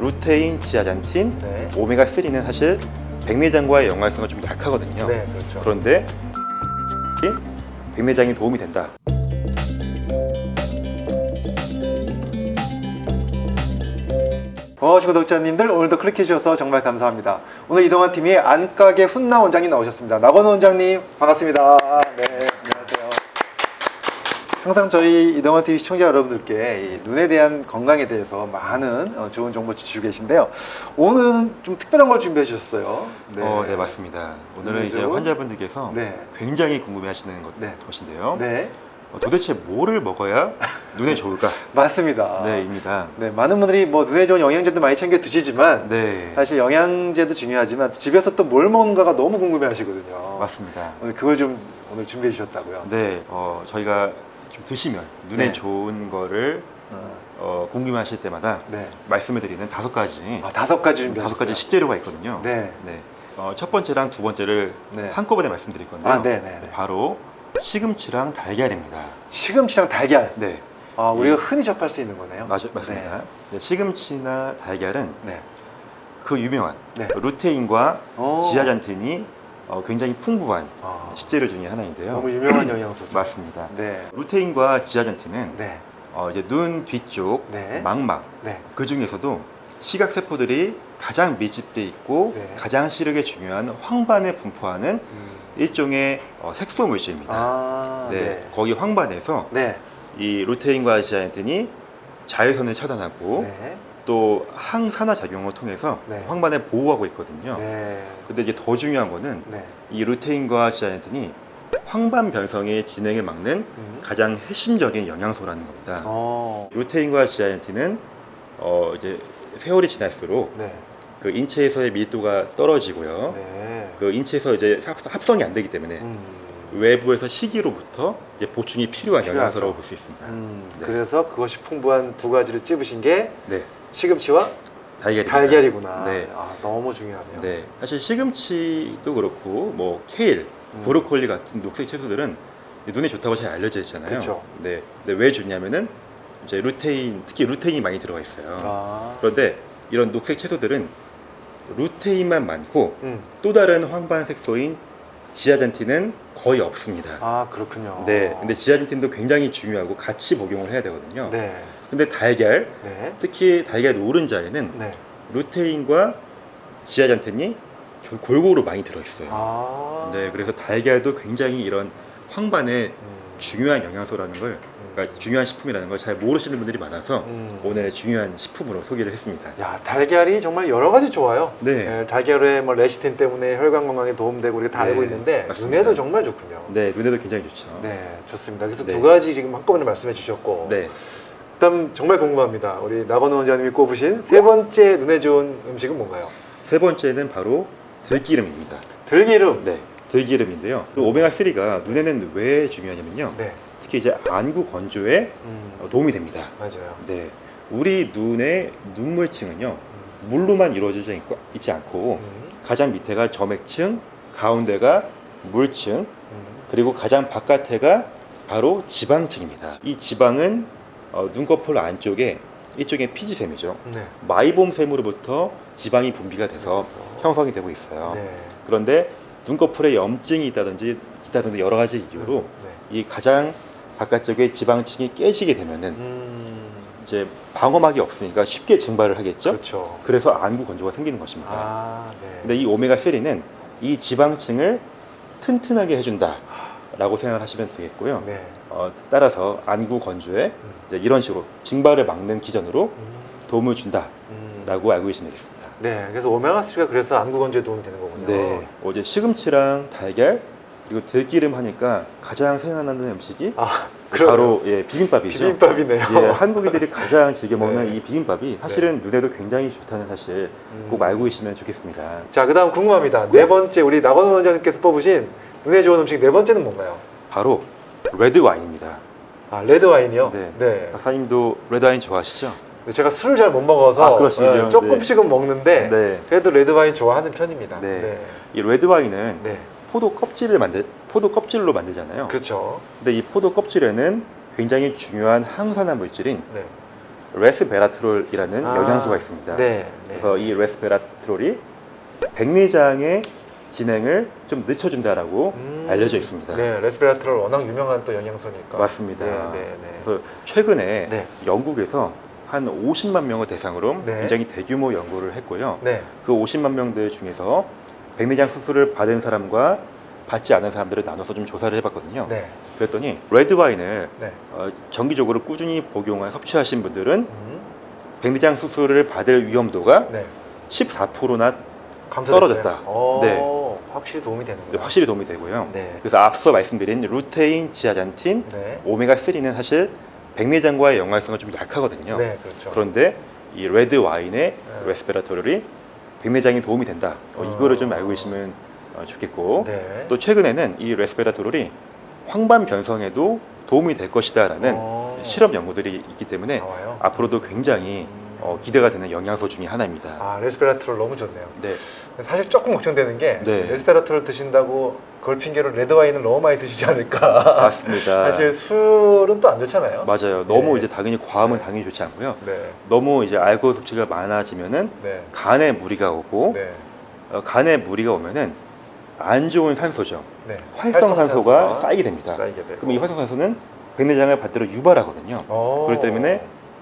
루테인, 지아잔틴, 네. 오메가3는 사실 백내장과의 연관성은 좀 약하거든요. 네, 그렇죠. 그런데 백내장에 도움이 된다. 어, 구독자님들 오늘도 클릭해 주셔서 정말 감사합니다. 오늘 이동환 팀이 안가게 훈나 원장님 나오셨습니다. 나건우 원장님 반갑습니다. 네. 항상 저희 이동환 TV 시청자 여러분들께 이 눈에 대한 건강에 대해서 많은 어, 좋은 정보 주시고 계신데요. 오늘은 좀 특별한 걸 준비해 주셨어요. 네, 어, 네 맞습니다. 오늘은 이제 환자분들께서 네. 굉장히 궁금해하시는 것, 네. 것인데요. 네, 어, 도대체 뭐를 먹어야 눈에 좋을까? 맞습니다. 네 입니다. 네, 많은 분들이 뭐 눈에 좋은 영양제도 많이 챙겨 드시지만 네, 사실 영양제도 중요하지만 집에서 또 뭘 먹는가가 너무 궁금해 하시거든요. 맞습니다. 오늘 그걸 좀 오늘 준비해 주셨다고요. 네, 어, 저희가 좀 드시면 눈에 네. 좋은 거를 어, 어, 궁금해하실 때마다 네. 말씀을 드리는 다섯 가지 아, 다섯 가지 준비하셨어요. 다섯 가지 식재료가 있거든요. 네. 네. 어, 첫 번째랑 두 번째를 네. 한꺼번에 말씀드릴 건데요. 아, 네, 네, 네. 바로 시금치랑 달걀입니다. 시금치랑 달걀. 네, 아, 우리가 흔히 접할 수 있는 거네요. 맞, 맞습니다. 네, 시금치나 달걀은 네. 그 유명한 네. 루테인과 오. 지아잔틴이 어, 굉장히 풍부한 아, 식재료 중에 하나인데요. 너무 유명한 영양소죠. 맞습니다. 네. 루테인과 지아잔틴은 네. 어, 이제 눈 뒤쪽 네. 망막 네. 그 중에서도 시각 세포들이 가장 밀집돼 있고 네. 가장 시력에 중요한 황반에 분포하는 음. 일종의 어, 색소 물질입니다. 아, 네, 네. 거기 황반에서 네. 이 루테인과 지아잔틴이 자외선을 차단하고 네. 또 항산화 작용을 통해서 네. 황반을 보호하고 있거든요. 네. 근데 이제 더 중요한 거는 네. 이 루테인과 지아잔틴이 황반 변성의 진행을 막는 음. 가장 핵심적인 영양소라는 겁니다. 어. 루테인과 지아잔틴은 어 이제 세월이 지날수록 네. 그 인체에서의 밀도가 떨어지고요. 네. 그 인체에서 이제 합- 합성이 안 되기 때문에 음. 외부에서 식이로부터 이제 보충이 필요한. 영양소라고 볼 수 있습니다. 음. 네. 그래서 그것이 풍부한 두 가지를 찝으신 게 네, 시금치와 달걀입니다. 달걀이구나. 네. 아, 너무 중요하네요. 네, 사실 시금치도 그렇고 뭐 케일, 음. 브로콜리 같은 녹색 채소들은 눈에 좋다고 잘 알려져 있잖아요. 그쵸. 네, 근데 왜 좋냐면은 이제 루테인, 특히 루테인이 많이 들어가 있어요. 아. 그런데 이런 녹색 채소들은 루테인만 많고 음. 또 다른 황반 색소인 지아잔틴은 거의 없습니다. 아, 그렇군요. 네, 근데 지아잔틴도 굉장히 중요하고 같이 복용을 해야 되거든요. 네. 근데 달걀, 네. 특히 달걀 노른자에는 네. 루테인과 지아잔틴이 겨- 골고루 많이 들어있어요. 아. 네, 그래서 달걀도 굉장히 이런 황반의 음. 중요한 영양소라는 걸, 그러니까 중요한 식품이라는 걸 잘 모르시는 분들이 많아서 음. 오늘 중요한 식품으로 소개를 했습니다. 야, 달걀이 정말 여러 가지 좋아요. 네. 네, 달걀에 뭐 레시틴 때문에 혈관 건강에 도움되고 우리가 다 네, 알고 있는데 맞습니다. 눈에도 정말 좋군요. 네, 눈에도 굉장히 좋죠. 네, 좋습니다. 그래서 네. 두 가지 지금 한꺼번에 말씀해 주셨고, 네. 그다음 정말 궁금합니다. 우리 나건우 원장님이 꼽으신 세 번째 눈에 좋은 음식은 뭔가요? 세 번째는 바로 들기름입니다. 들기름. 네, 들기름인데요. 그리고 오메가3가 눈에는 왜 중요하냐면요. 네, 특히 이제 안구 건조에 음, 어, 도움이 됩니다. 맞아요. 네, 우리 눈의 눈물층은요 음, 물로만 이루어지지 있고- 있지 않고 음, 가장 밑에가 점액층, 가운데가 물층, 음, 그리고 가장 바깥에가 바로 지방층입니다. 이 지방은 어, 눈꺼풀 안쪽에 일종의 피지샘이죠. 네. 마이봄샘으로부터 지방이 분비가 돼서 형성이 되고 있어요. 네. 그런데 눈꺼풀에 염증이 있다든지 있다든지 여러 가지 이유로 네. 이 가장 바깥쪽에 지방층이 깨지게 되면은 음, 이제 방어막이 없으니까 쉽게 증발을 하겠죠. 그렇죠. 그래서 안구 건조가 생기는 것입니다. 아, 네. 근데 이 오메가 3는 이 지방층을 튼튼하게 해준다라고 생각을 하시면 되겠고요. 네. 어, 따라서 안구 건조에 음, 이런 식으로 증발을 막는 기전으로 음, 도움을 준다라고 음. 알고 계시면 되겠습니다. 네, 그래서 오메가3가 그래서 안구 건조에 도움이 되는 거군요. 네, 어제 시금치랑 달걀 그리고 들기름 하니까 가장 생각나는 음식이 아. 바로 예, 비빔밥이죠. 비빔밥이네요. 예, 한국인들이 가장 즐겨 먹는 네. 이 비빔밥이 사실은 눈에도 굉장히 좋다는 사실 음. 꼭 알고 계시면 좋겠습니다. 자, 그다음 궁금합니다. 네 번째 우리 나건우 원장님께서 뽑으신 눈에 좋은 음식 네 번째는 뭔가요? 바로 레드 와인입니다. 아, 레드 와인이요. 네. 네. 박사님도 레드 와인 좋아하시죠? 근데 제가 술을 잘 못 먹어서 아. 네, 조금씩은 먹는데 네. 그래도 레드 와인 좋아하는 편입니다. 네. 네. 이 레드 와인은 네. 포도 껍질을 만들 포도 껍질로 만들잖아요. 그렇죠. 근데 이 포도 껍질에는 굉장히 중요한 항산화 물질인 네. 레스베라트롤이라는 아, 영양소가 있습니다. 네. 네. 그래서 이 레스베라트롤이 백내장의 진행을 좀 늦춰준다라고 음, 알려져 있습니다. 네, 레스베라트롤 워낙 유명한 또 영양소니까. 맞습니다. 네, 네, 네. 그래서 최근에 네. 영국에서 한 50만 명을 대상으로 네. 굉장히 대규모 연구를 했고요. 네. 그 50만 명들 중에서 백내장 수술을 받은 사람과 받지 않은 사람들을 나눠서 좀 조사를 해봤거든요. 네. 그랬더니 레드 와인을 네. 어, 정기적으로 꾸준히 복용한 섭취하신 분들은 음, 백내장 수술을 받을 위험도가 네. 14%나 감소됐어요. 떨어졌다. 어, 네. 확실히 도움이 되는구나. 확실히 도움이 되고요. 네. 그래서 앞서 말씀드린 루테인, 지아잔틴, 네. 오메가 3는 사실 백내장과의 연관성은 좀 약하거든요. 네, 그렇죠. 그런데 이 레드 와인의 네. 레스베라토롤이 백내장에 도움이 된다. 어, 어. 이거를 좀 알고 계시면 어, 좋겠고 네. 또 최근에는 이 레스베라토롤이 황반 변성에도 도움이 될 것이다라는 어, 실험 연구들이 있기 때문에 나와요. 앞으로도 굉장히 어, 기대가 되는 영양소 중에 하나입니다. 아, 레스베라트롤 너무 좋네요. 네, 사실 조금 걱정되는 게 네. 레스베라트롤 드신다고 그걸 핑계로 레드 와인을 너무 많이 드시지 않을까. 맞습니다. 사실 술은 또 안 좋잖아요. 맞아요. 너무 네. 이제 당연히 과하면 네. 당연히 좋지 않고요. 네. 너무 이제 알코올 섭취가 많아지면은 네. 간에 무리가 오고 네. 어, 간에 무리가 오면은 안 좋은 산소죠. 네. 활성산소가 활성산소가 쌓이게 됩니다. 쌓이게 되고. 그럼 이 활성산소는 백내장을 반대로 유발하거든요. 어. 그렇기 때문에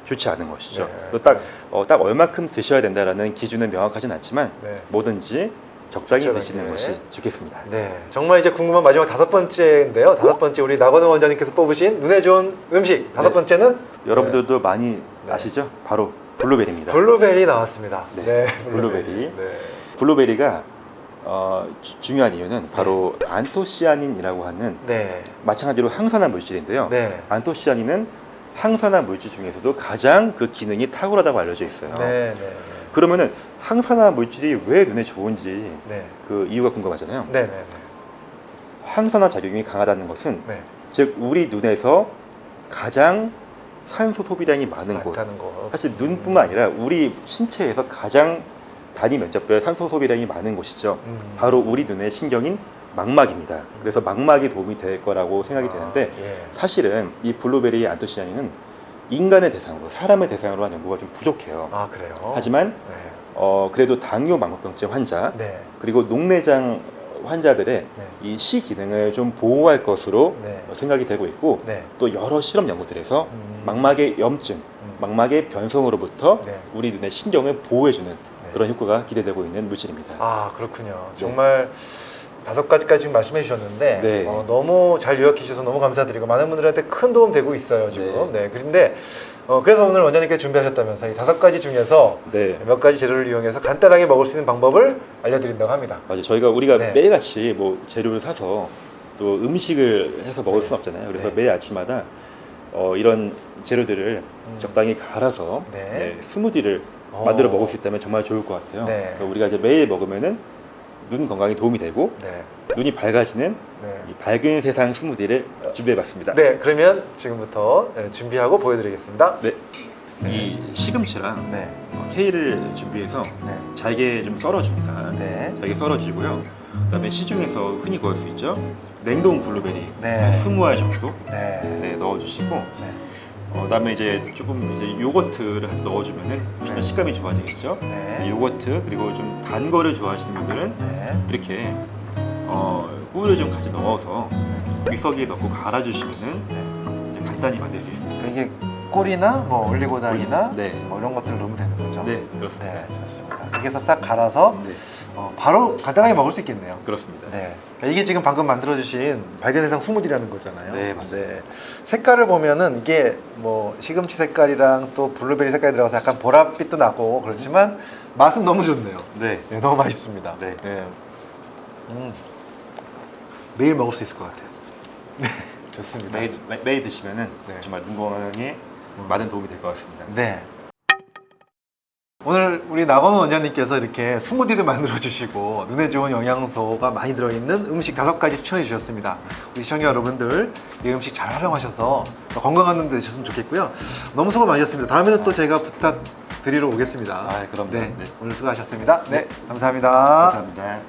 좋지 않은 것이죠. 네. 또 딱, 어, 딱 얼마큼 드셔야 된다라는 기준은 명확하진 않지만 네. 뭐든지 적당히 적절하게. 드시는 것이 좋겠습니다. 네, 정말 이제 궁금한 마지막 다섯 번째인데요. 다섯 번째 우리 나건우 원장님께서 뽑으신 눈에 좋은 음식 다섯 네. 번째는 여러분들도 많이 네. 아시죠? 바로 블루베리입니다. 블루베리 나왔습니다. 네, 블루베리. 네. 블루베리가 어, 주- 중요한 이유는 바로 안토시아닌이라고 하는 네. 마찬가지로 항산화 물질인데요. 네. 안토시아닌은 항산화 물질 중에서도 가장 그 기능이 탁월하다고 알려져 있어요. 네. 네. 그러면은 항산화 물질이 왜 눈에 좋은지 네. 그 이유가 궁금하잖아요. 네. 네. 항산화 작용이 강하다는 것은 네. 즉 우리 눈에서 가장 산소 소비량이 많은 곳. 거. 사실 눈뿐만 아니라 우리 신체에서 가장 단위 면적별 산소 소비량이 많은 곳이죠. 음. 바로 우리 눈의 신경인 망막입니다. 그래서 망막이 도움이 될 거라고 생각이 아, 되는데 예. 사실은 이 블루베리 안토시아닌은 인간의 대상으로 사람의 대상으로 한 연구가 좀 부족해요. 아 그래요. 하지만 네. 어, 그래도 당뇨 망막병증 환자 네. 그리고 녹내장 환자들의 네. 이 시 기능을 좀 보호할 것으로 네. 생각이 되고 있고 네. 또 여러 실험 연구들에서 음. 망막의 염증, 음. 망막의 변성으로부터 네. 우리 눈의 신경을 보호해주는 네. 그런 효과가 기대되고 있는 물질입니다. 아 그렇군요. 네. 정말 다섯 가지까지 말씀해 주셨는데 네. 어, 너무 잘 요약해 주셔서 너무 감사드리고 많은 분들한테 큰 도움 되고 있어요 지금. 네. 그런데 어, 그래서 오늘 원장님께 준비하셨다면서 이 다섯 가지 중에서 네. 몇 가지 재료를 이용해서 간단하게 먹을 수 있는 방법을 알려드린다고 합니다. 맞아요. 저희가 우리가 네. 매일같이 뭐 재료를 사서 또 음식을 해서 먹을 네. 수는 없잖아요. 그래서 네. 매일 아침마다 어, 이런 재료들을 음. 적당히 갈아서 네. 네, 스무디를 어. 만들어 먹을 수 있다면 정말 좋을 것 같아요. 네. 그러니까 우리가 이제 매일 먹으면은 눈 건강에 도움이 되고 네. 눈이 밝아지는 네. 이 밝은 세상 스무디를 준비해봤습니다. 네, 그러면 지금부터 네, 준비하고 보여드리겠습니다. 네. 이 시금치랑 네, 어, 케일을 준비해서 네, 잘게 좀 썰어줍니다. 네, 잘게 썰어주고요. 그 다음에 시중에서 흔히 구할 수 있죠. 냉동 블루베리 네. 한 20알 정도 네, 네, 넣어주시고 네, 어, 그다음에 이제 조금 이제 요거트를 같이 넣어주면은 훨씬 더 네. 식감이 좋아지겠죠. 네, 요거트 그리고 좀 단 거를 좋아하시는 분들은 네, 이렇게 어, 꿀을 좀 같이 넣어서 믹서기에 넣고 갈아주시면은 네. 이제 간단히 만들 수 있습니다. 이게 꿀이나 뭐 올리고당이나 네, 뭐 이런 것들을 넣으면 되는 거죠? 네 그렇습니다. 네, 좋습니다. 해서 싹 갈아서 네, 어, 바로 간단하게 먹을 수 있겠네요. 그렇습니다. 네. 이게 지금 방금 만들어주신 발견해상 스무디라는 거잖아요. 네, 맞아요. 색깔을 보면은 이게 뭐 시금치 색깔이랑 또 블루베리 색깔이 들어가서 약간 보랏빛도 나고 그렇지만 맛은 너무 좋네요. 네, 네, 너무 맛있습니다. 네. 음. 매일 먹을 수 있을 것 같아요. 네, 좋습니다. 매일, 매- 매일 드시면은 네. 정말 눈 건강에 많은 도움이 될 것 같습니다. 네. 오늘 우리 나건우 원장님께서 이렇게 스무디도 만들어 주시고 눈에 좋은 영양소가 많이 들어있는 음식 다섯 가지 추천해 주셨습니다. 우리 시청자 여러분들 이 음식 잘 활용하셔서 더 건강한 눈 되셨으면 좋겠고요. 너무 수고 많으셨습니다. 다음에는 또 제가 부탁드리러 오겠습니다. 아, 그럼요. 네, 네. 오늘 수고하셨습니다. 네, 감사합니다. 감사합니다.